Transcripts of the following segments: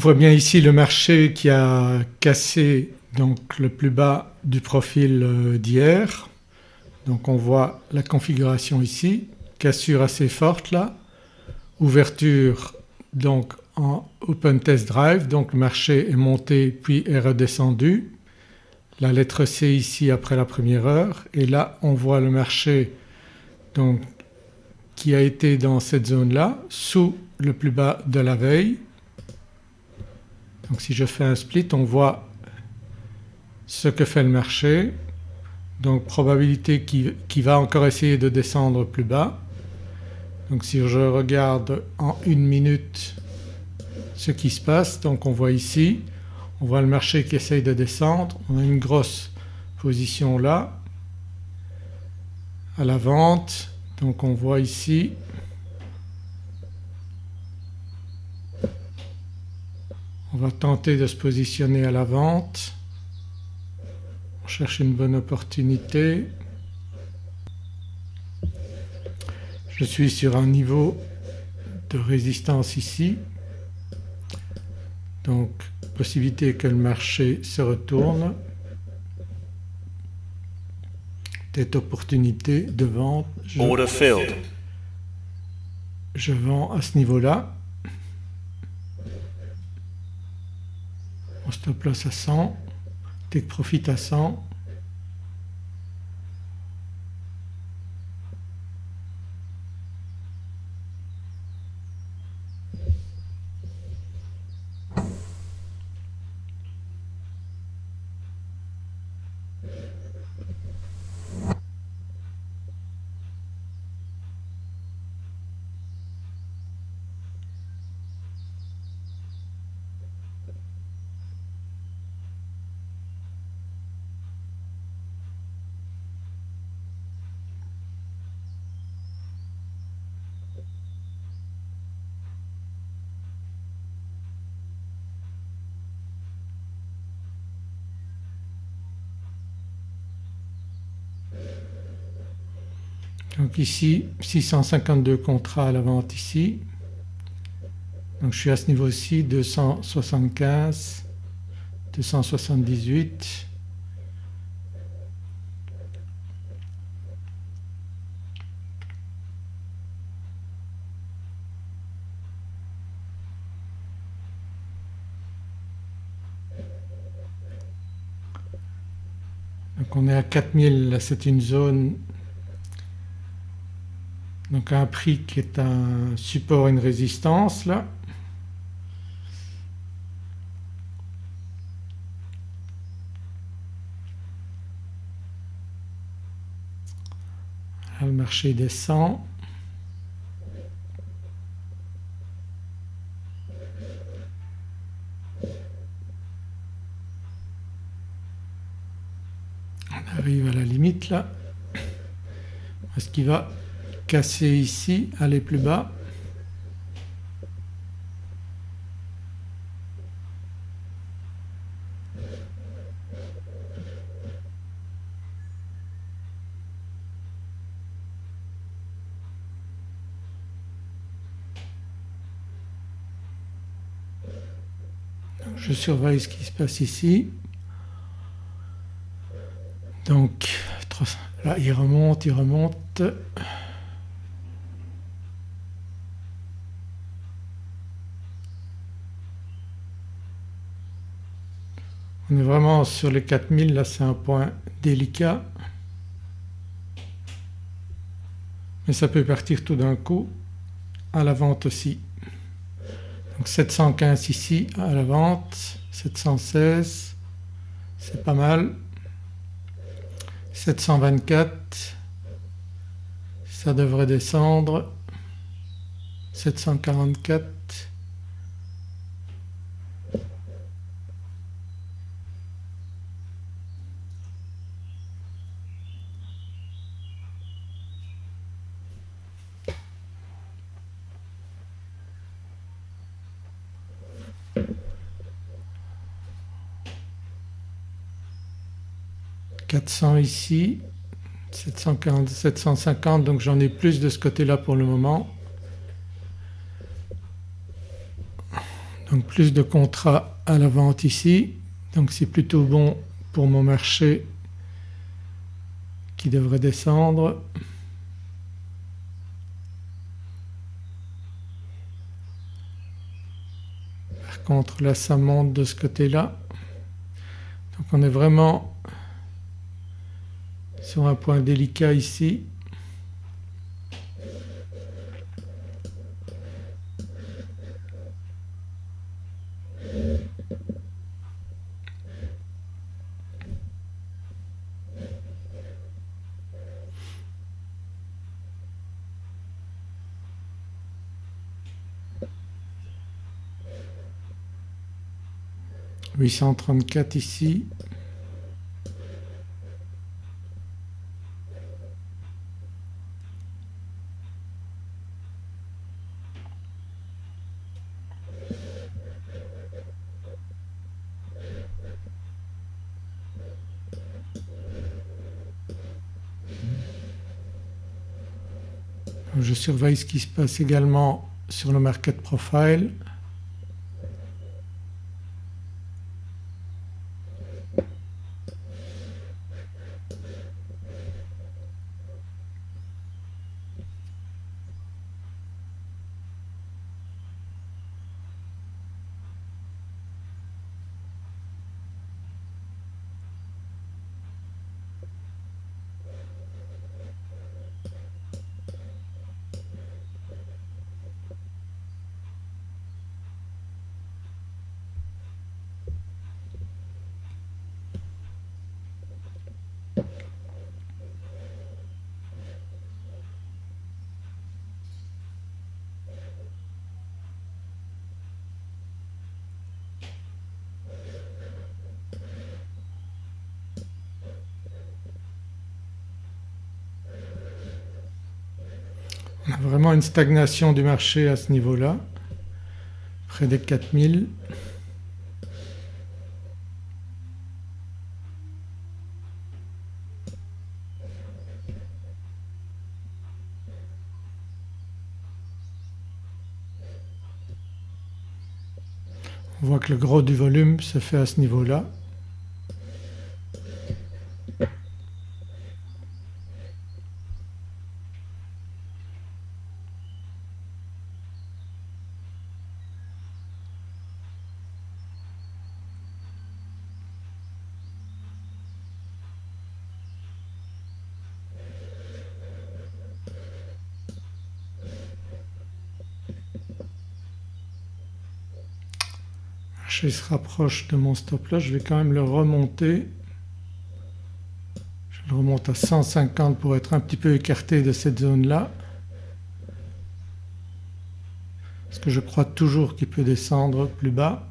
On voit bien ici le marché qui a cassé donc le plus bas du profil euh, d'hier. Donc on voit la configuration ici, cassure assez forte là, ouverture donc en Open Test Drive donc le marché est monté puis est redescendu. La lettre C ici après la première heure et là on voit le marché donc qui a été dans cette zone-là sous le plus bas de la veille. Donc si je fais un split on voit ce que fait le marché. Donc probabilité qui, va encore essayer de descendre plus bas. Donc si je regarde en une minute ce qui se passe donc on voit ici, on voit le marché qui essaye de descendre, on a une grosse position là à la vente. Donc on voit ici on va tenter de se positionner à la vente cherche une bonne opportunité. Je suis sur un niveau de résistance ici donc possibilité que le marché se retourne, peut opportunité de vente. Je, je vends à ce niveau-là. On stop loss à 100 take profit à 100 Donc ici 652 contrats à la vente ici. Donc je suis à ce niveau-ci 275, 278. Donc on est à 4000, c'est une zone donc un prix qui est un support et une résistance là. le marché descend. On arrive à la limite là. Est-ce qu'il va casser ici, aller plus bas. je surveille ce qui se passe ici. Donc là il remonte, il remonte. On est vraiment sur les 4000 là c'est un point délicat. Mais ça peut partir tout d'un coup à la vente aussi. Donc 715 ici à la vente, 716 c'est pas mal, 724 ça devrait descendre, 744 400 ici, 740, 750 donc j'en ai plus de ce côté-là pour le moment. Donc plus de contrats à la vente ici donc c'est plutôt bon pour mon marché qui devrait descendre. Par contre là ça monte de ce côté-là. Donc on est vraiment sur un point délicat ici. 834 ici. Je surveille ce qui se passe également sur le market profile. Vraiment une stagnation du marché à ce niveau-là, près des 4000. On voit que le gros du volume se fait à ce niveau-là. Je se rapproche de mon stop là, je vais quand même le remonter. Je le remonte à 150 pour être un petit peu écarté de cette zone là. Parce que je crois toujours qu'il peut descendre plus bas.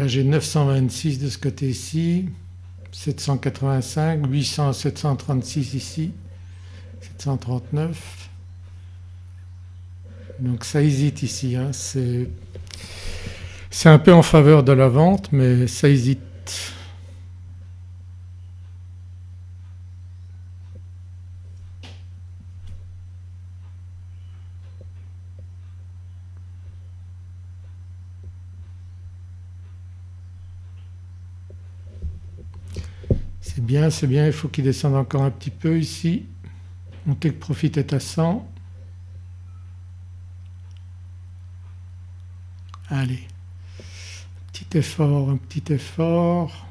Là j'ai 926 de ce côté-ci, 785, 800, 736 ici, 739. Donc ça hésite ici, hein. c'est un peu en faveur de la vente mais ça hésite Bien, c'est bien, il faut qu'il descende encore un petit peu ici. Mon take profit est à 100. Allez, petit effort, un petit effort.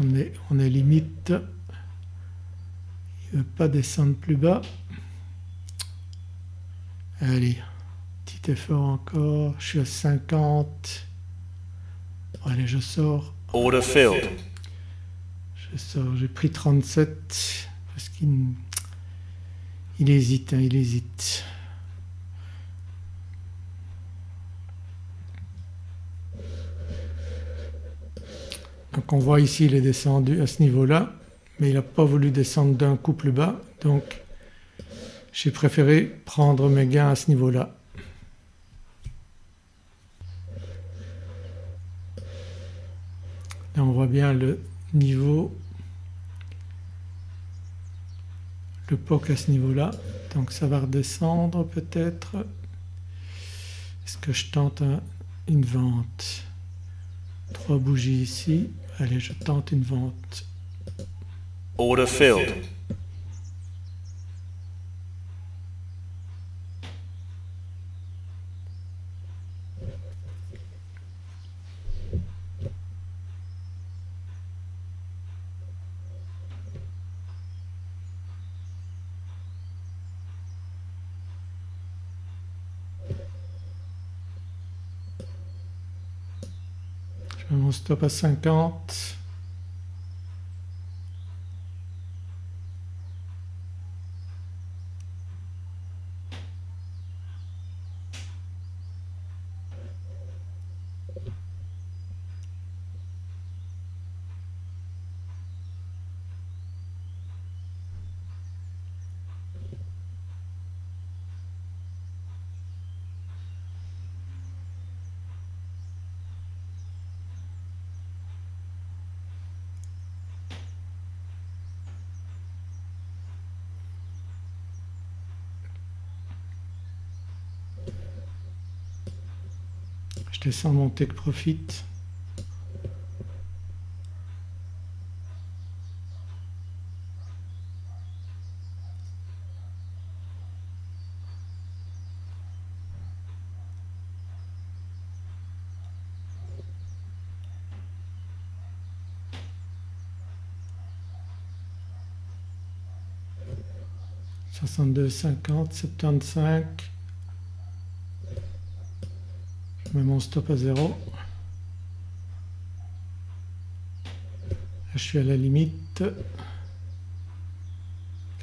On est, on est limite. Il ne veut pas descendre plus bas. Allez, petit effort encore, je suis à 50. Allez, je sors. Order filled. J'ai pris 37 parce qu'il il hésite, hein, il hésite. Donc on voit ici il est descendu à ce niveau-là mais il n'a pas voulu descendre d'un coup plus bas donc j'ai préféré prendre mes gains à ce niveau-là. Là on voit bien le niveau, le POC à ce niveau-là donc ça va redescendre peut-être. Est-ce que je tente une vente? Trois bougies ici, allez je tente une vente. Order filled. Mon stop à 50. Je descends mon take profit. Cinquante, septante-cinq je mets mon stop à 0. je suis à la limite.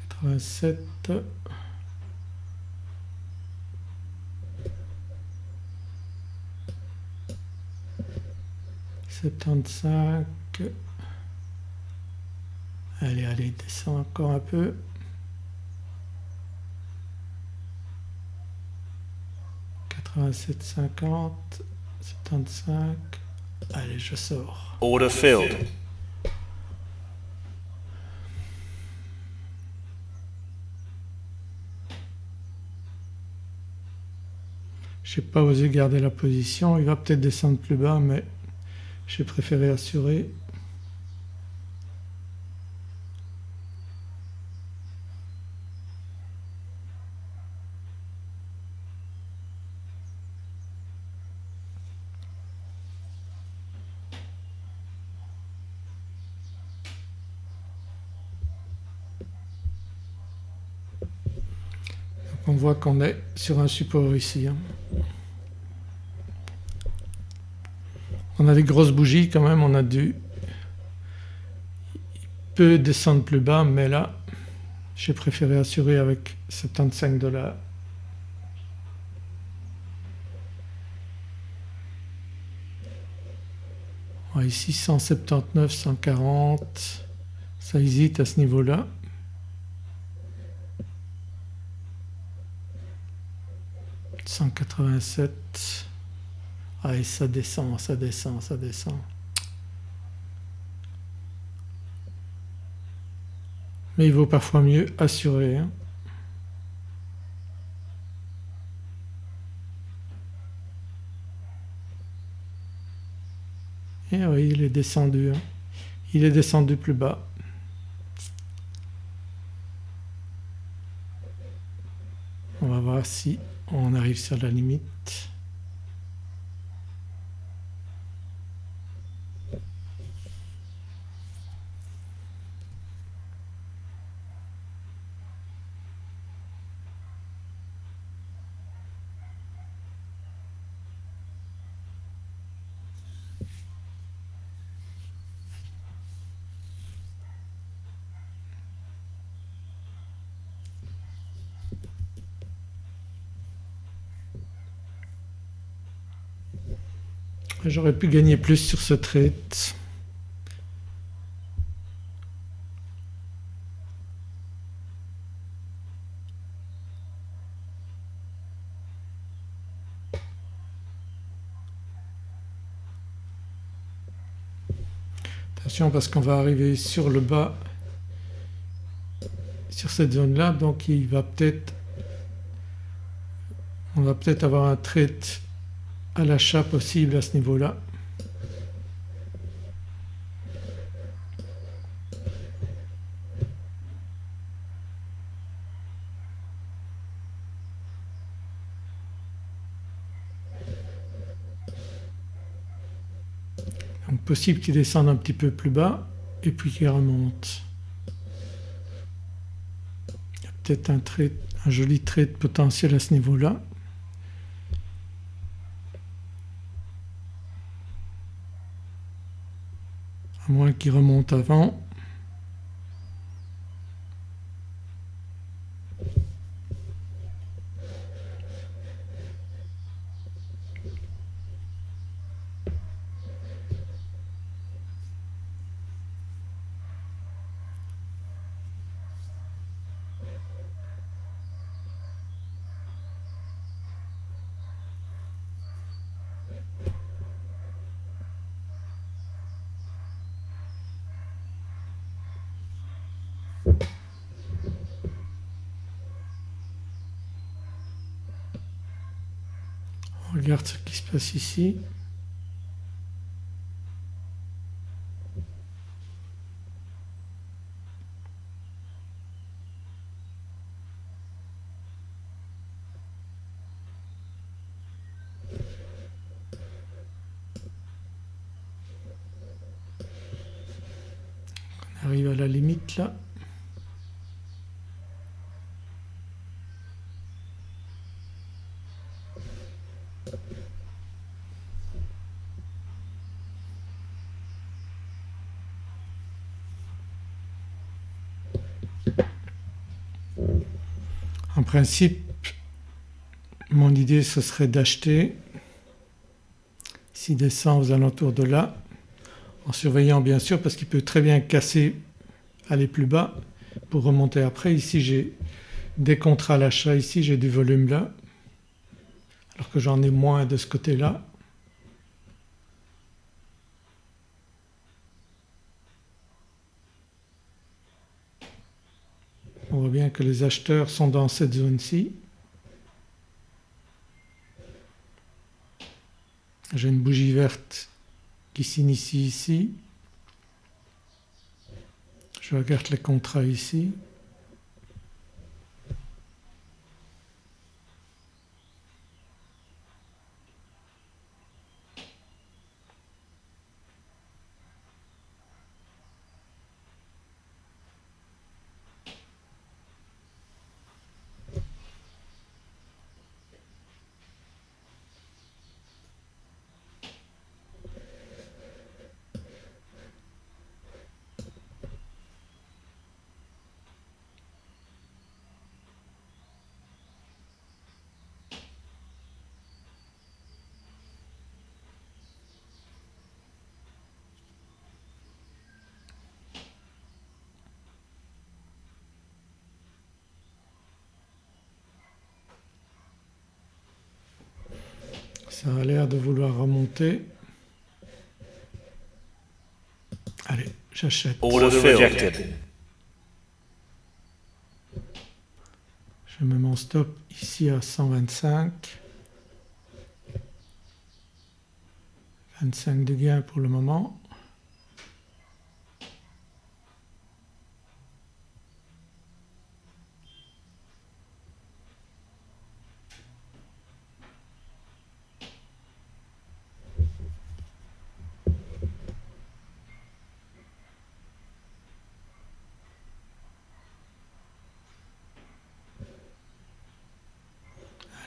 87. Septante-cinq. Allez, allez, descend encore un peu. 87, 50, 75. Allez, je sors. Order filled. Je n'ai pas osé garder la position, il va peut-être descendre plus bas mais j'ai préféré assurer qu'on est sur un support ici. Hein. On a des grosses bougies quand même, on a dû il peut descendre plus bas mais là j'ai préféré assurer avec 75 dollars. ici 179, 140, ça hésite à ce niveau-là. 187. Ah et ça descend, ça descend, ça descend. Mais il vaut parfois mieux assurer. Hein. Et oui, il est descendu. Hein. Il est descendu plus bas. On va voir si on arrive sur la limite. J'aurais pu gagner plus sur ce trade. Attention parce qu'on va arriver sur le bas sur cette zone là donc il va peut-être on va peut-être avoir un trade à l'achat possible à ce niveau-là. Donc possible qu'il descende un petit peu plus bas et puis qu'il remonte. Il y a peut-être un, un joli trade potentiel à ce niveau-là. À moins qu'il remonte avant. Regarde ce qui se passe ici. On arrive à la limite là. En principe mon idée ce serait d'acheter s'il descend aux alentours de là en surveillant bien sûr parce qu'il peut très bien casser aller plus bas pour remonter après. Ici j'ai des contrats à l'achat, ici j'ai du volume là alors que j'en ai moins de ce côté-là. On voit bien que les acheteurs sont dans cette zone-ci. J'ai une bougie verte qui s'initie ici. Je regarde les contrats ici. Ça a l'air de vouloir remonter. Allez, j'achète. Je mets mon stop ici à 125. 25 de gain pour le moment.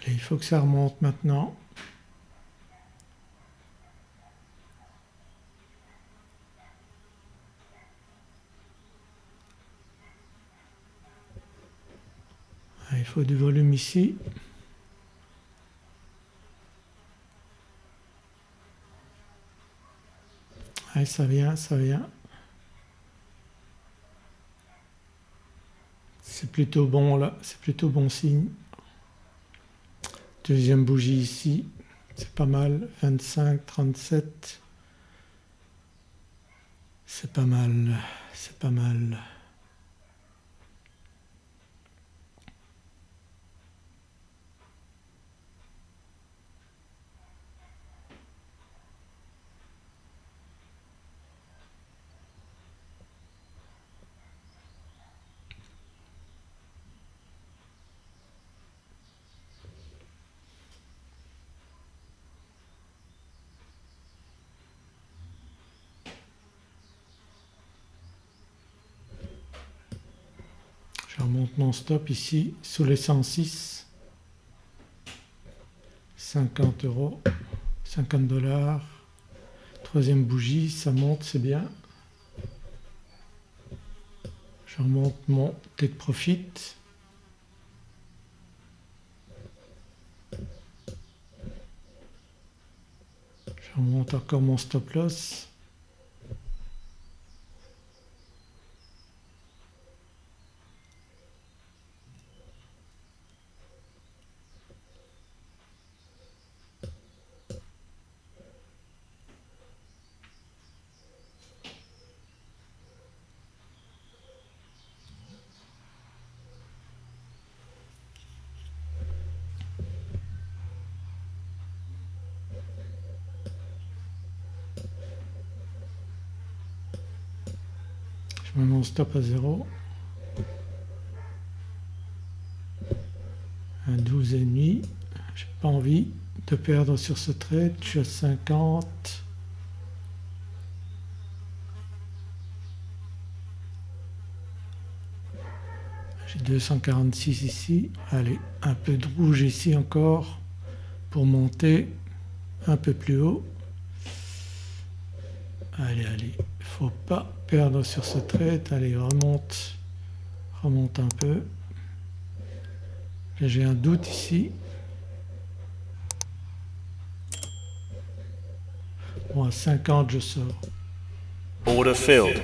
il faut que ça remonte maintenant. Ah, il faut du volume ici. Allez, ça vient, ça vient. C'est plutôt bon là, c'est plutôt bon signe. Deuxième bougie ici, c'est pas mal, 25, 37, c'est pas mal, c'est pas mal. Mon stop ici sous les 106, 50 euros, 50 dollars. Troisième bougie, ça monte, c'est bien. Je remonte mon take profit. Je remonte encore mon stop loss. Mets mon stop à 0. Un 12,5. J'ai pas envie de perdre sur ce trade, je suis à 50. J'ai 246 ici, allez un peu de rouge ici encore pour monter un peu plus haut. Allez, allez, faut pas perdre sur ce trait. Allez, remonte, remonte un peu. J'ai un doute ici. Bon à 50 je sors. Order filled.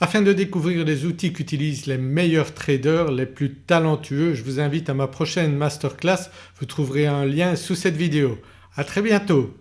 Afin de découvrir les outils qu'utilisent les meilleurs traders, les plus talentueux, je vous invite à ma prochaine masterclass, vous trouverez un lien sous cette vidéo. À très bientôt